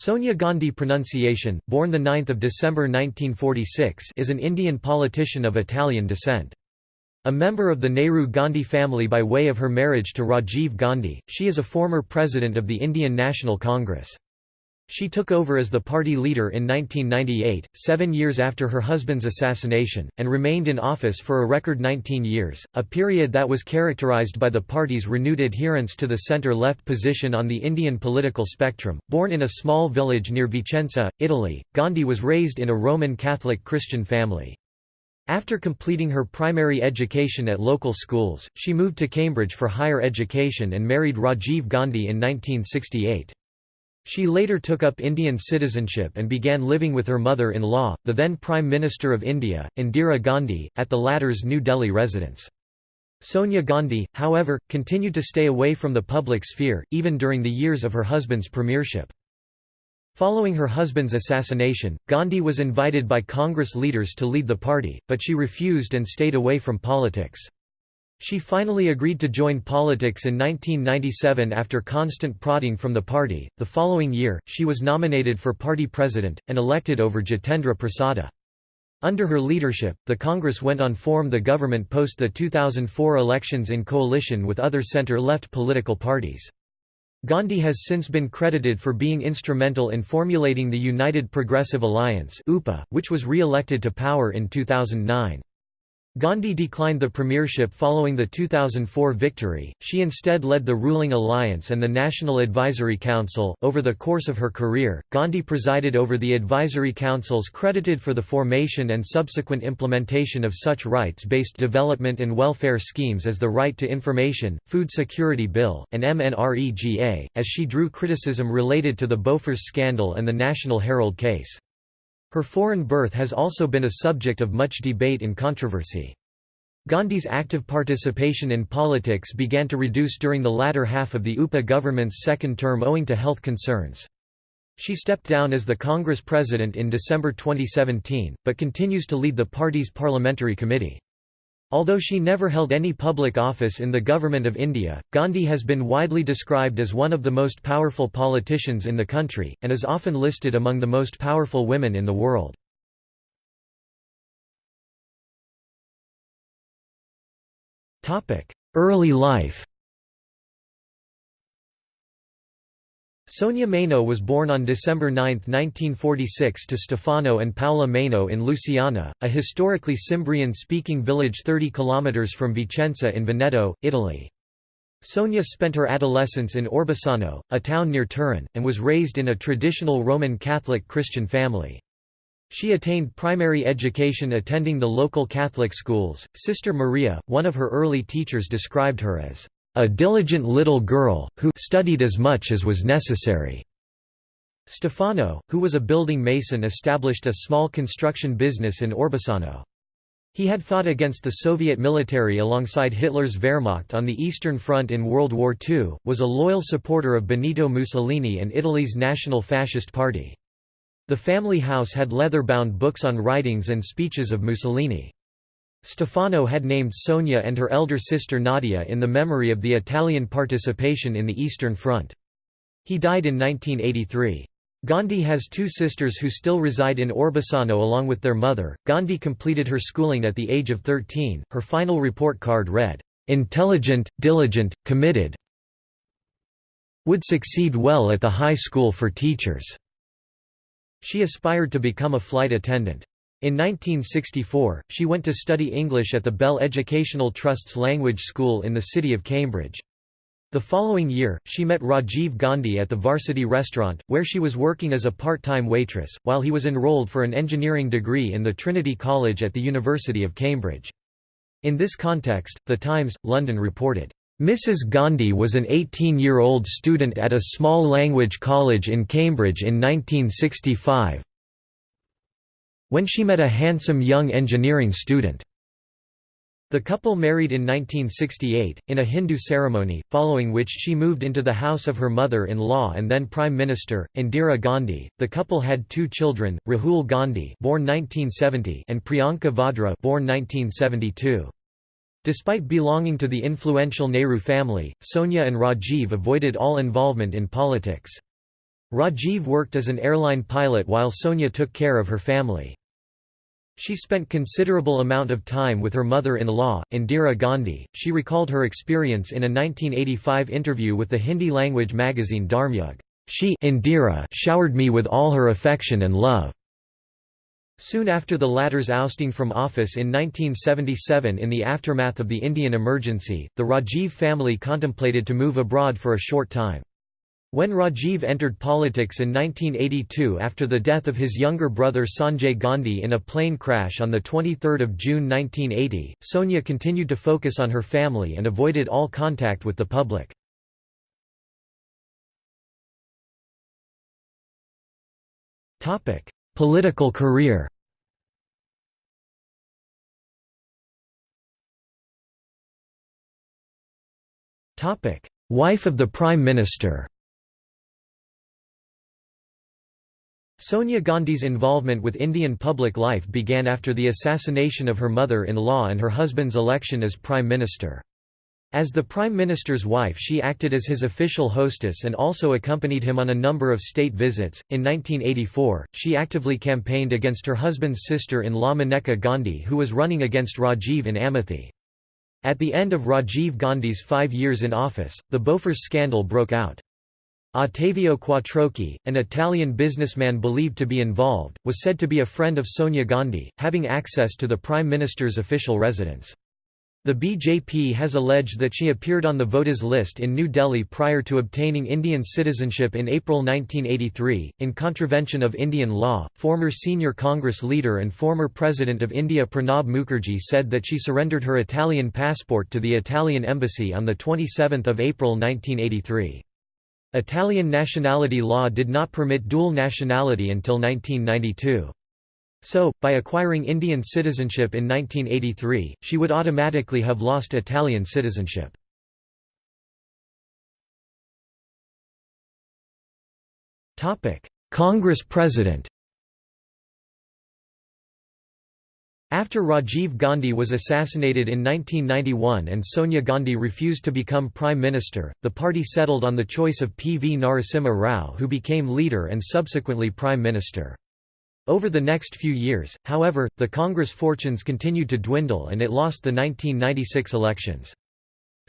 Sonia Gandhi pronunciation, born 9 December 1946 is an Indian politician of Italian descent. A member of the Nehru-Gandhi family by way of her marriage to Rajiv Gandhi, she is a former president of the Indian National Congress. She took over as the party leader in 1998, seven years after her husband's assassination, and remained in office for a record 19 years, a period that was characterized by the party's renewed adherence to the centre-left position on the Indian political spectrum. Born in a small village near Vicenza, Italy, Gandhi was raised in a Roman Catholic Christian family. After completing her primary education at local schools, she moved to Cambridge for higher education and married Rajiv Gandhi in 1968. She later took up Indian citizenship and began living with her mother-in-law, the then Prime Minister of India, Indira Gandhi, at the latter's New Delhi residence. Sonia Gandhi, however, continued to stay away from the public sphere, even during the years of her husband's premiership. Following her husband's assassination, Gandhi was invited by Congress leaders to lead the party, but she refused and stayed away from politics. She finally agreed to join politics in 1997 after constant prodding from the party. The following year, she was nominated for party president, and elected over Jitendra Prasada. Under her leadership, the Congress went on to form the government post the 2004 elections in coalition with other center-left political parties. Gandhi has since been credited for being instrumental in formulating the United Progressive Alliance which was re-elected to power in 2009. Gandhi declined the premiership following the 2004 victory, she instead led the ruling alliance and the National Advisory Council. Over the course of her career, Gandhi presided over the advisory councils credited for the formation and subsequent implementation of such rights based development and welfare schemes as the Right to Information, Food Security Bill, and MNREGA, as she drew criticism related to the Bofors scandal and the National Herald case. Her foreign birth has also been a subject of much debate and controversy. Gandhi's active participation in politics began to reduce during the latter half of the UPA government's second term owing to health concerns. She stepped down as the Congress president in December 2017, but continues to lead the party's parliamentary committee. Although she never held any public office in the Government of India, Gandhi has been widely described as one of the most powerful politicians in the country, and is often listed among the most powerful women in the world. Early life Sonia Maino was born on December 9, 1946 to Stefano and Paola Maino in Lusiana, a historically Cimbrian-speaking village 30 km from Vicenza in Veneto, Italy. Sonia spent her adolescence in Orbassano, a town near Turin, and was raised in a traditional Roman Catholic Christian family. She attained primary education attending the local Catholic schools. Sister Maria, one of her early teachers described her as a diligent little girl, who studied as much as was necessary. Stefano, who was a building mason established a small construction business in Orbassano. He had fought against the Soviet military alongside Hitler's Wehrmacht on the Eastern Front in World War II, was a loyal supporter of Benito Mussolini and Italy's National Fascist Party. The family house had leather-bound books on writings and speeches of Mussolini. Stefano had named Sonia and her elder sister Nadia in the memory of the Italian participation in the Eastern Front. He died in 1983. Gandhi has two sisters who still reside in Orbassano along with their mother. Gandhi completed her schooling at the age of 13. Her final report card read, Intelligent, diligent, committed, would succeed well at the high school for teachers. She aspired to become a flight attendant. In 1964, she went to study English at the Bell Educational Trust's language school in the city of Cambridge. The following year, she met Rajiv Gandhi at the Varsity Restaurant, where she was working as a part-time waitress, while he was enrolled for an engineering degree in the Trinity College at the University of Cambridge. In this context, The Times, London reported, Mrs. Gandhi was an 18-year-old student at a small language college in Cambridge in 1965, when she met a handsome young engineering student. The couple married in 1968, in a Hindu ceremony, following which she moved into the house of her mother-in-law and then Prime Minister, Indira Gandhi. The couple had two children, Rahul Gandhi born 1970 and Priyanka Vadra born 1972. Despite belonging to the influential Nehru family, Sonia and Rajiv avoided all involvement in politics. Rajiv worked as an airline pilot while Sonia took care of her family. She spent considerable amount of time with her mother-in-law, Indira Gandhi. She recalled her experience in a 1985 interview with the Hindi-language magazine Dharmyug. She Indira showered me with all her affection and love. Soon after the latter's ousting from office in 1977 in the aftermath of the Indian emergency, the Rajiv family contemplated to move abroad for a short time. When Rajiv entered politics in 1982 after the death of his younger brother Sanjay Gandhi in a plane crash on 23 June 1980, Sonia continued to focus on her family and avoided all contact with the public. Political career Wife of the Prime Minister Sonia Gandhi's involvement with Indian public life began after the assassination of her mother-in-law and her husband's election as Prime Minister. As the Prime Minister's wife she acted as his official hostess and also accompanied him on a number of state visits. In 1984, she actively campaigned against her husband's sister-in-law Maneka Gandhi who was running against Rajiv in Amethi. At the end of Rajiv Gandhi's five years in office, the Bofors scandal broke out. Ottavio Quattrocchi, an Italian businessman believed to be involved, was said to be a friend of Sonia Gandhi, having access to the Prime Minister's official residence. The BJP has alleged that she appeared on the voters list in New Delhi prior to obtaining Indian citizenship in April 1983, in contravention of Indian law. Former senior Congress leader and former President of India Pranab Mukherjee said that she surrendered her Italian passport to the Italian embassy on 27 April 1983. Italian nationality law did not permit dual nationality until 1992. So, by acquiring Indian citizenship in 1983, she would automatically have lost Italian citizenship. Congress President After Rajiv Gandhi was assassinated in 1991 and Sonia Gandhi refused to become Prime Minister, the party settled on the choice of P. V. Narasimha Rao who became leader and subsequently Prime Minister. Over the next few years, however, the Congress fortunes continued to dwindle and it lost the 1996 elections.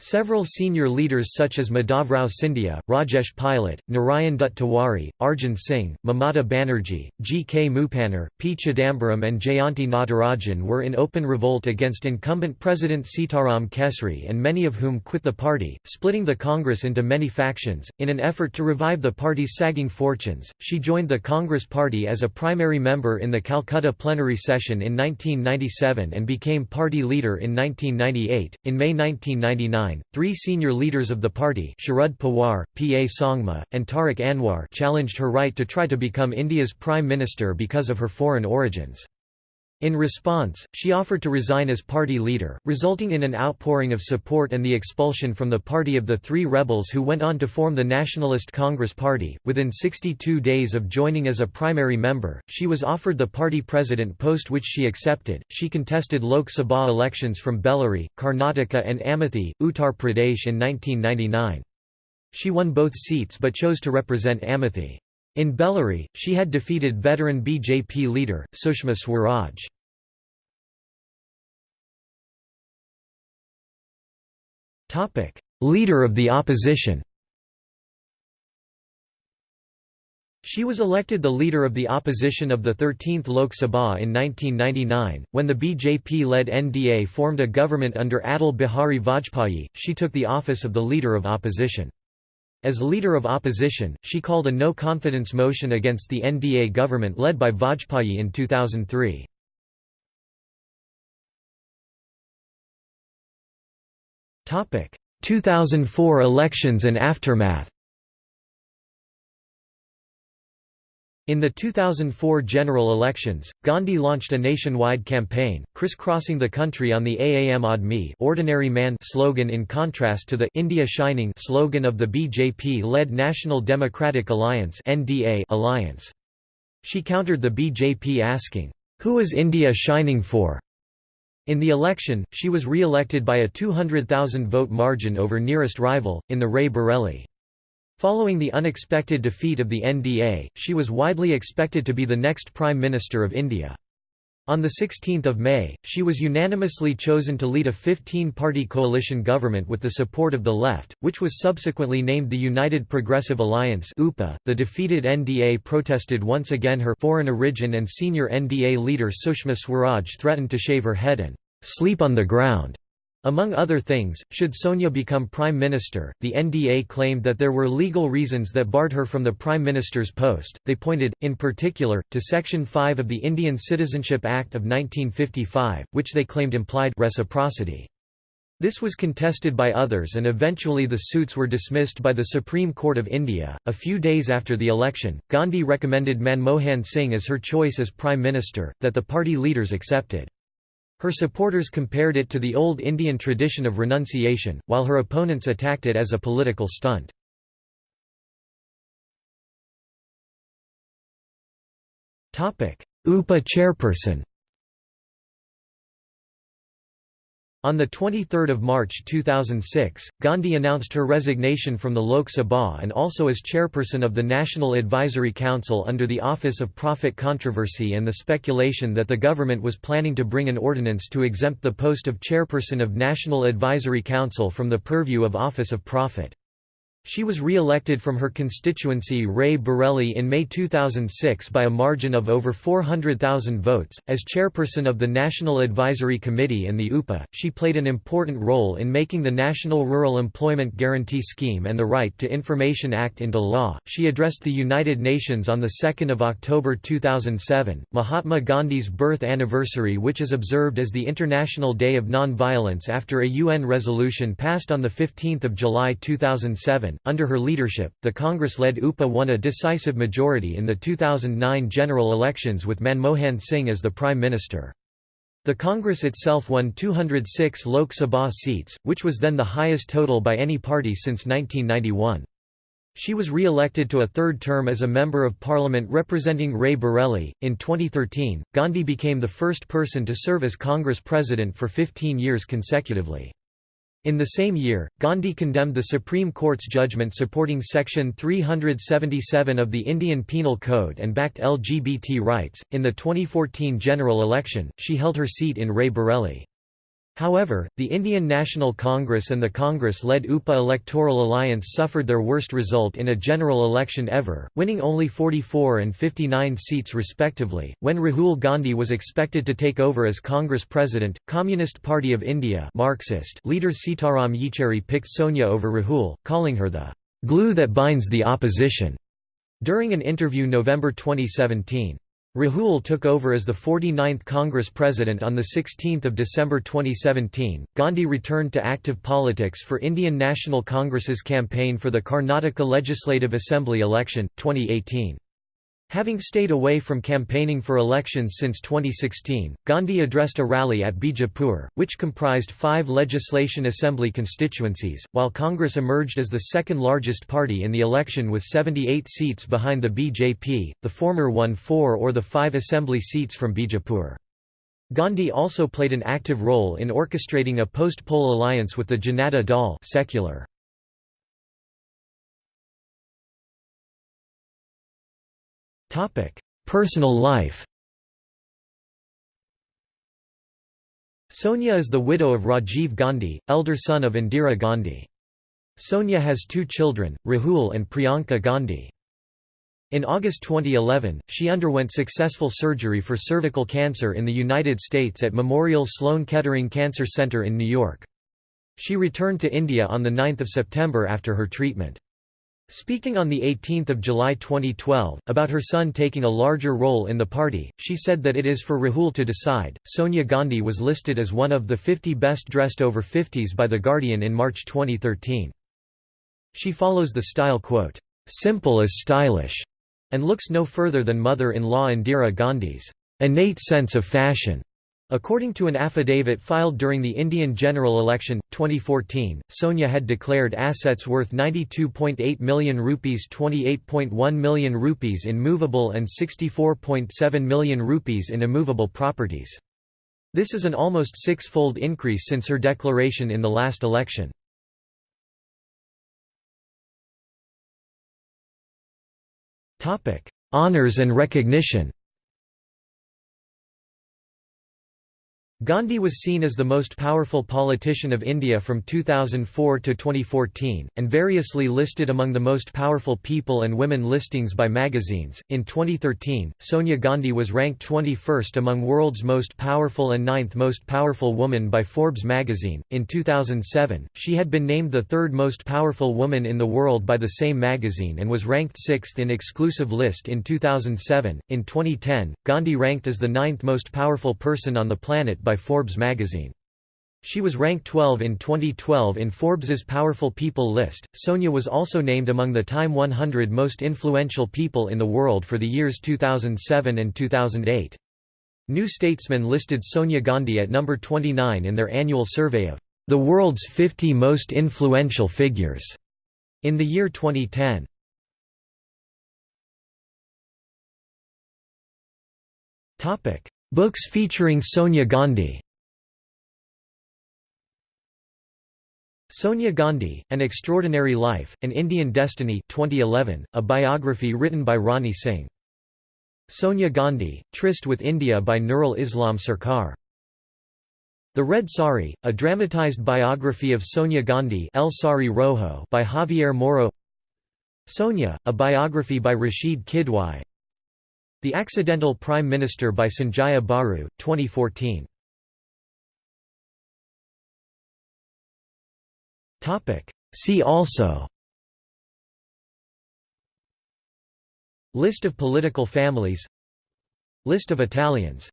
Several senior leaders such as Madhavrao Scindia, Rajesh Pilot, Narayan Dutt Tiwari, Arjun Singh, Mamata Banerjee, G. K. Moopanar, P. Chidambaram and Jayanti Natarajan were in open revolt against incumbent President Sitaram Kesri and many of whom quit the party, splitting the Congress into many factions. In an effort to revive the party's sagging fortunes, she joined the Congress Party as a primary member in the Calcutta plenary session in 1997 and became party leader in 1998. In May 1999, three senior leaders of the party Sharad Pawar, P. A. Sangma, and Tariq Anwar challenged her right to try to become India's prime minister because of her foreign origins. In response, she offered to resign as party leader, resulting in an outpouring of support and the expulsion from the party of the three rebels who went on to form the Nationalist Congress Party. Within 62 days of joining as a primary member, she was offered the party president post which she accepted. She contested Lok Sabha elections from Bellary, Karnataka, and Amethi, Uttar Pradesh in 1999. She won both seats but chose to represent Amethi. In Bellary, she had defeated veteran BJP leader, Sushma Swaraj. leader of the opposition She was elected the leader of the opposition of the 13th Lok Sabha in 1999. When the BJP led NDA formed a government under Atal Bihari Vajpayee, she took the office of the leader of opposition. As leader of opposition, she called a no-confidence motion against the NDA government led by Vajpayee in 2003. Topic: 2004 elections and aftermath. In the 2004 general elections, Gandhi launched a nationwide campaign, crisscrossing the country on the Aam Aadmi ordinary man slogan in contrast to the India Shining slogan of the BJP-led National Democratic Alliance alliance. She countered the BJP asking, "'Who is India shining for?' In the election, she was re-elected by a 200,000 vote margin over nearest rival, in the Rae Bareli. Following the unexpected defeat of the NDA, she was widely expected to be the next Prime Minister of India. On 16 May, she was unanimously chosen to lead a 15-party coalition government with the support of the left, which was subsequently named the United Progressive Alliance UPA. .The defeated NDA protested once again her foreign origin and senior NDA leader Sushma Swaraj threatened to shave her head and «sleep on the ground» Among other things, should Sonia become Prime Minister, the NDA claimed that there were legal reasons that barred her from the Prime Minister's post. They pointed, in particular, to Section 5 of the Indian Citizenship Act of 1955, which they claimed implied reciprocity. This was contested by others and eventually the suits were dismissed by the Supreme Court of India. A few days after the election, Gandhi recommended Manmohan Singh as her choice as Prime Minister, that the party leaders accepted. Her supporters compared it to the old Indian tradition of renunciation, while her opponents attacked it as a political stunt. UPA chairperson On 23 March 2006, Gandhi announced her resignation from the Lok Sabha and also as chairperson of the National Advisory Council under the Office of Profit Controversy and the speculation that the government was planning to bring an ordinance to exempt the post of chairperson of National Advisory Council from the purview of Office of Profit. She was re-elected from her constituency Rae Bareli in May 2006 by a margin of over 400,000 votes. As chairperson of the National Advisory Committee and the UPA, she played an important role in making the National Rural Employment Guarantee Scheme and the Right to Information Act into law. She addressed the United Nations on the 2nd of October 2007, Mahatma Gandhi's birth anniversary which is observed as the International Day of Non-Violence after a UN resolution passed on the 15th of July 2007 under her leadership, the Congress-led UPA won a decisive majority in the 2009 general elections with Manmohan Singh as the Prime Minister. The Congress itself won 206 Lok Sabha seats, which was then the highest total by any party since 1991. She was re-elected to a third term as a Member of Parliament representing Rae Bareli. In 2013, Gandhi became the first person to serve as Congress President for 15 years consecutively. In the same year, Gandhi condemned the Supreme Court's judgment supporting Section 377 of the Indian Penal Code and backed LGBT rights. In the 2014 general election, she held her seat in Rae Bareli. However, the Indian National Congress and the Congress-led UPA electoral alliance suffered their worst result in a general election ever, winning only 44 and 59 seats respectively. When Rahul Gandhi was expected to take over as Congress president, Communist Party of India Marxist leader Sitaram Yechury picked Sonia over Rahul, calling her the glue that binds the opposition. During an interview November 2017. Rahul took over as the 49th Congress President on 16 December 2017. Gandhi returned to active politics for Indian National Congress's campaign for the Karnataka Legislative Assembly election, 2018. Having stayed away from campaigning for elections since 2016, Gandhi addressed a rally at Bijapur, which comprised five legislation assembly constituencies, while Congress emerged as the second largest party in the election with 78 seats behind the BJP, the former won four or the five assembly seats from Bijapur. Gandhi also played an active role in orchestrating a post-poll alliance with the Janata Dal secular. Personal life Sonia is the widow of Rajiv Gandhi, elder son of Indira Gandhi. Sonia has two children, Rahul and Priyanka Gandhi. In August 2011, she underwent successful surgery for cervical cancer in the United States at Memorial Sloan Kettering Cancer Center in New York. She returned to India on 9 September after her treatment. Speaking on 18 July 2012, about her son taking a larger role in the party, she said that it is for Rahul to decide. Sonia Gandhi was listed as one of the 50 best dressed over 50s by The Guardian in March 2013. She follows the style quote, simple as stylish, and looks no further than mother-in-law Indira Gandhi's innate sense of fashion. According to an affidavit filed during the Indian general election, 2014, Sonia had declared assets worth 92.8 million rupees 28.1 million rupees in movable and 64.7 million rupees in immovable properties. This is an almost six-fold increase since her declaration in the last election. Honours and recognition Gandhi was seen as the most powerful politician of India from 2004 to 2014, and variously listed among the most powerful people and women listings by magazines. In 2013, Sonia Gandhi was ranked 21st among world's most powerful and 9th most powerful woman by Forbes magazine. In 2007, she had been named the third most powerful woman in the world by the same magazine and was ranked sixth in exclusive list in 2007. In 2010, Gandhi ranked as the ninth most powerful person on the planet by by Forbes magazine. She was ranked 12 in 2012 in Forbes's Powerful People list. Sonia was also named among the Time 100 most influential people in the world for the years 2007 and 2008. New Statesman listed Sonia Gandhi at number 29 in their annual survey of the world's 50 most influential figures in the year 2010. Topic: Books featuring Sonia Gandhi Sonia Gandhi, An Extraordinary Life, An Indian Destiny 2011, a biography written by Rani Singh. Sonia Gandhi, Tryst with India by Nurul Islam Sarkar. The Red Sari, a dramatized biography of Sonia Gandhi El Sari Rojo by Javier Moro Sonia, a biography by Rashid Kidwai the Accidental Prime Minister by Sanjaya Baru, 2014. See also. List of political families. List of Italians